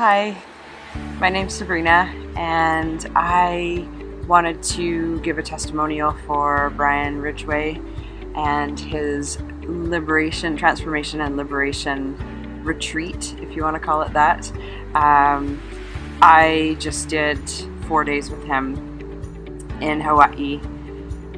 Hi, my name's Sabrina and I wanted to give a testimonial for Brian Ridgway and his liberation, transformation and liberation retreat, if you want to call it that. Um, I just did four days with him in Hawaii,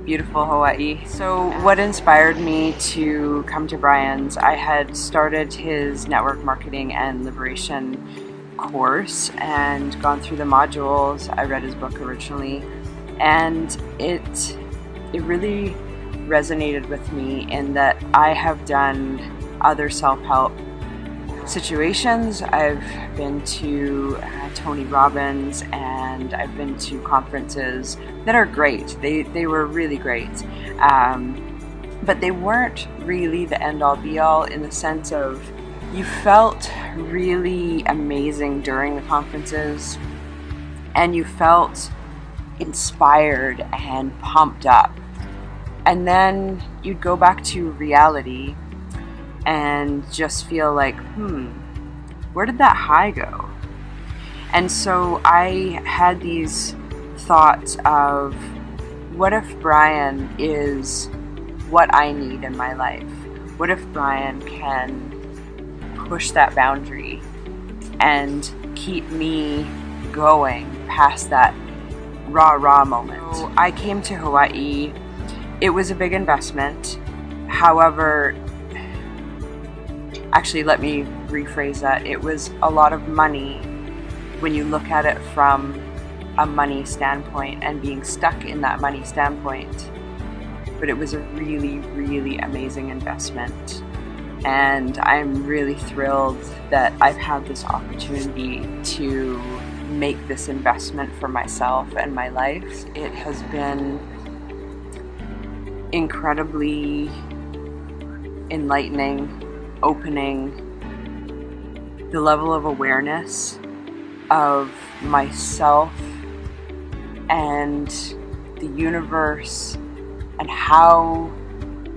beautiful Hawaii. So what inspired me to come to Brian's, I had started his network marketing and liberation course and gone through the modules. I read his book originally and it it really resonated with me in that I have done other self-help situations. I've been to uh, Tony Robbins and I've been to conferences that are great. They, they were really great. Um, but they weren't really the end all be all in the sense of you felt really amazing during the conferences and you felt inspired and pumped up. And then you'd go back to reality and just feel like, hmm, where did that high go? And so I had these thoughts of what if Brian is what I need in my life? What if Brian can push that boundary and keep me going past that raw, raw moment. So I came to Hawaii. It was a big investment. However, actually, let me rephrase that. It was a lot of money when you look at it from a money standpoint and being stuck in that money standpoint. But it was a really, really amazing investment and I'm really thrilled that I've had this opportunity to make this investment for myself and my life. It has been incredibly enlightening, opening, the level of awareness of myself and the universe and how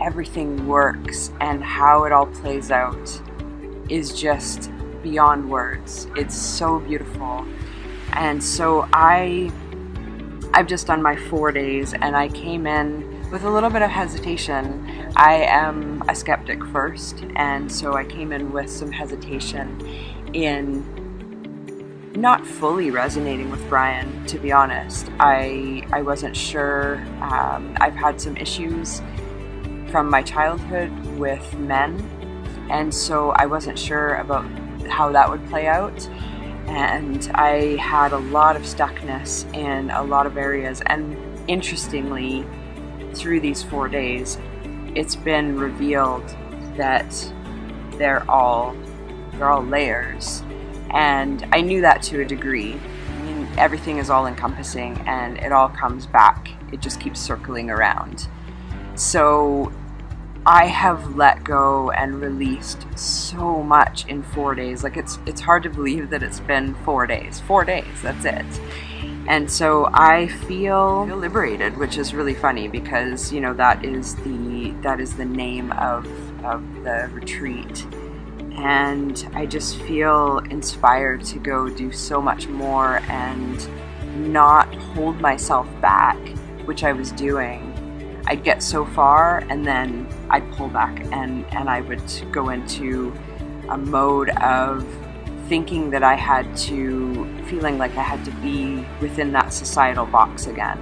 everything works and how it all plays out is just beyond words. It's so beautiful. And so I I've just done my 4 days and I came in with a little bit of hesitation. I am a skeptic first and so I came in with some hesitation in not fully resonating with Brian, to be honest. I I wasn't sure. Um, I've had some issues from my childhood with men, and so I wasn't sure about how that would play out. And I had a lot of stuckness in a lot of areas. And interestingly, through these four days, it's been revealed that they're all they're all layers. And I knew that to a degree. I mean, everything is all encompassing and it all comes back. It just keeps circling around. So I have let go and released so much in four days. Like it's it's hard to believe that it's been four days. Four days, that's it. And so I feel, liberated, which is really funny because you know that is the that is the name of of the retreat. And I just feel inspired to go do so much more and not hold myself back, which I was doing I'd get so far and then I'd pull back and, and I would go into a mode of thinking that I had to, feeling like I had to be within that societal box again.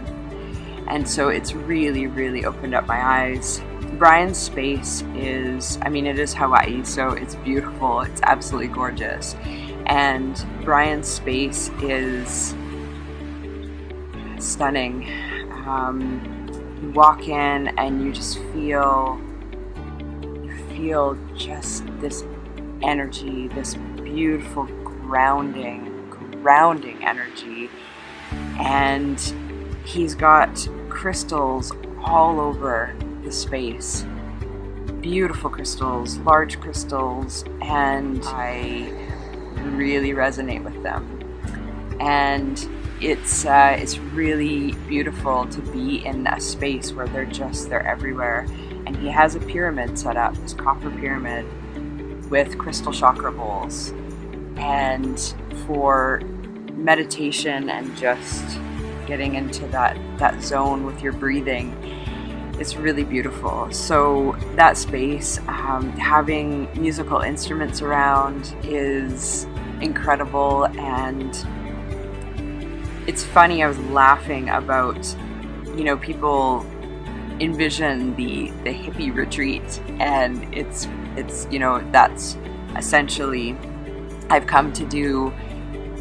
And so it's really, really opened up my eyes. Brian's space is, I mean, it is Hawaii, so it's beautiful, it's absolutely gorgeous. And Brian's space is stunning. Um, you walk in and you just feel you feel just this energy this beautiful grounding grounding energy. And he's got crystals all over the space. Beautiful crystals large crystals and I really resonate with them. And it's uh, it's really beautiful to be in a space where they're just they're everywhere. And he has a pyramid set up, this copper pyramid, with crystal chakra bowls. and for meditation and just getting into that, that zone with your breathing. It's really beautiful. So that space, um, having musical instruments around is incredible and it's funny, I was laughing about, you know, people envision the, the hippie retreat and it's, it's, you know, that's essentially, I've come to do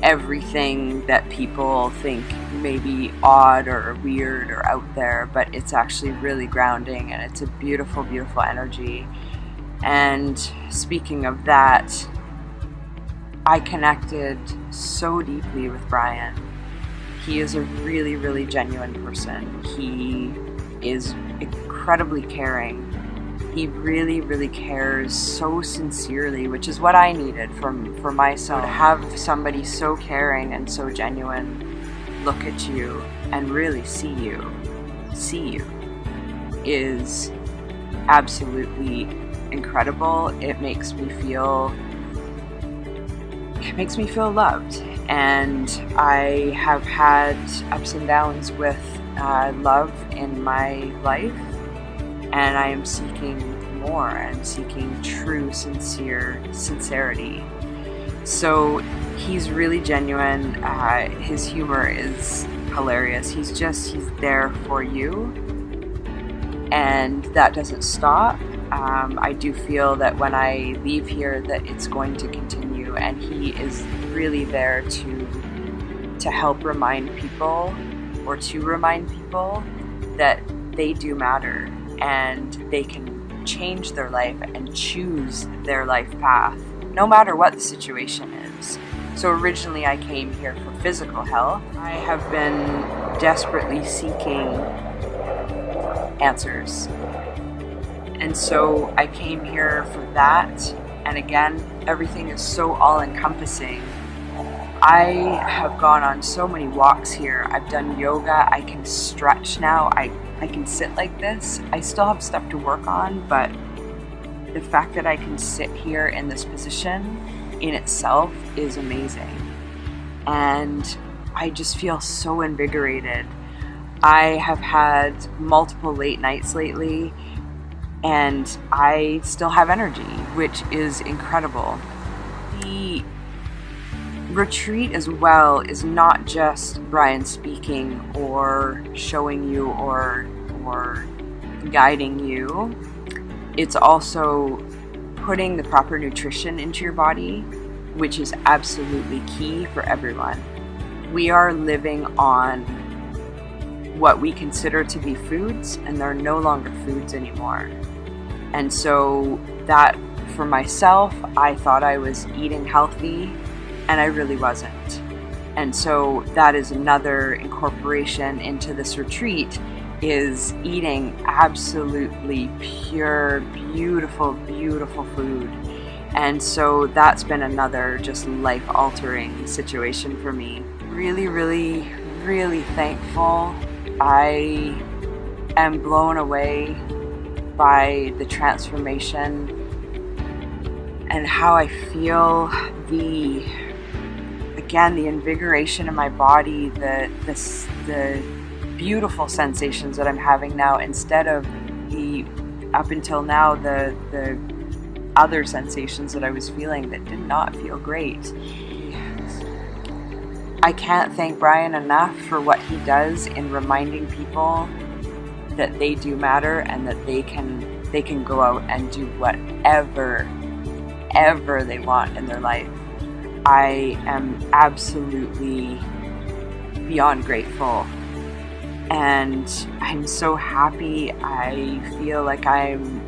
everything that people think may be odd or weird or out there, but it's actually really grounding and it's a beautiful, beautiful energy. And speaking of that, I connected so deeply with Brian. He is a really, really genuine person. He is incredibly caring he really, really cares so sincerely, which is what I needed from for myself. To have somebody so caring and so genuine look at you and really see you, see you, is absolutely incredible. It makes me feel it makes me feel loved and I have had ups and downs with uh, love in my life and I am seeking more. I'm seeking true, sincere sincerity. So he's really genuine. Uh, his humor is hilarious. He's just, he's there for you. And that doesn't stop. Um, I do feel that when I leave here that it's going to continue and he is really there to to help remind people or to remind people that they do matter and they can change their life and choose their life path, no matter what the situation is. So originally I came here for physical health. I have been desperately seeking answers. And so I came here for that. And again, everything is so all encompassing. I have gone on so many walks here. I've done yoga. I can stretch now. I I can sit like this. I still have stuff to work on, but the fact that I can sit here in this position in itself is amazing. And I just feel so invigorated. I have had multiple late nights lately and I still have energy, which is incredible. The retreat as well is not just Brian speaking or showing you or or guiding you. It's also putting the proper nutrition into your body, which is absolutely key for everyone. We are living on what we consider to be foods, and they're no longer foods anymore. And so, that for myself, I thought I was eating healthy and I really wasn't. And so that is another incorporation into this retreat is eating absolutely pure, beautiful, beautiful food. And so that's been another just life altering situation for me. Really, really, really thankful. I am blown away by the transformation and how I feel the again, the invigoration in my body, the, the, the beautiful sensations that I'm having now instead of the, up until now, the, the other sensations that I was feeling that did not feel great. I can't thank Brian enough for what he does in reminding people that they do matter and that they can they can go out and do whatever ever they want in their life. I am absolutely beyond grateful. And I'm so happy. I feel like I'm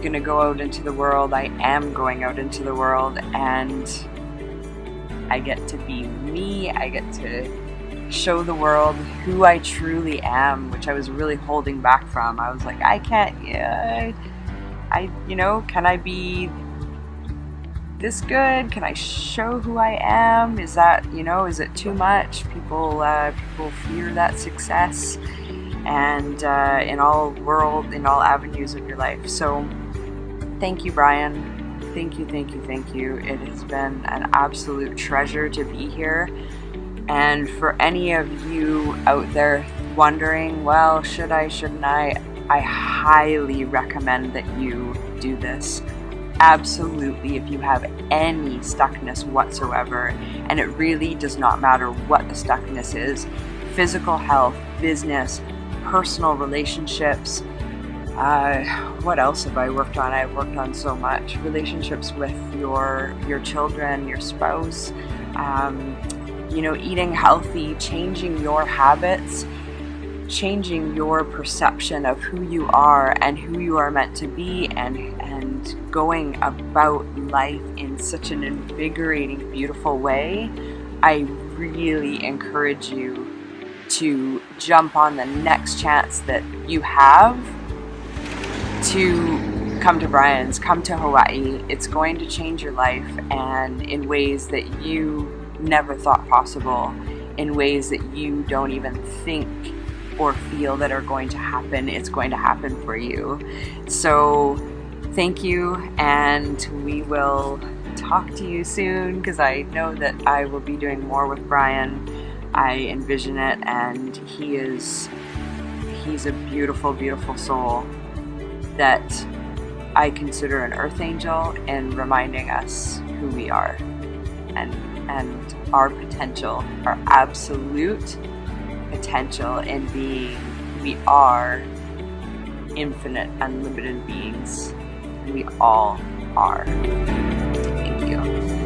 to go out into the world. I am going out into the world and I get to be me. I get to show the world who I truly am, which I was really holding back from. I was like, I can't, yeah, I, you know, can I be this good? Can I show who I am? Is that, you know, is it too much? People, uh, people fear that success and uh, in all world, in all avenues of your life. So thank you, Brian. Thank you, thank you, thank you. It has been an absolute treasure to be here. And for any of you out there wondering, well, should I, shouldn't I? I highly recommend that you do this. Absolutely, if you have any stuckness whatsoever, and it really does not matter what the stuckness is physical health, business, personal relationships. Uh, what else have I worked on? I've worked on so much. Relationships with your your children, your spouse, um, you know, eating healthy, changing your habits, changing your perception of who you are and who you are meant to be, and and going about life in such an invigorating, beautiful way. I really encourage you to jump on the next chance that you have to come to Brian's, come to Hawaii. It's going to change your life and in ways that you never thought possible, in ways that you don't even think or feel that are going to happen. It's going to happen for you. So, thank you, and we will talk to you soon because I know that I will be doing more with Brian I envision it, and he is he's a beautiful, beautiful soul that I consider an earth angel in reminding us who we are and and our potential, our absolute potential in being we are infinite, unlimited beings. We all are. Thank you.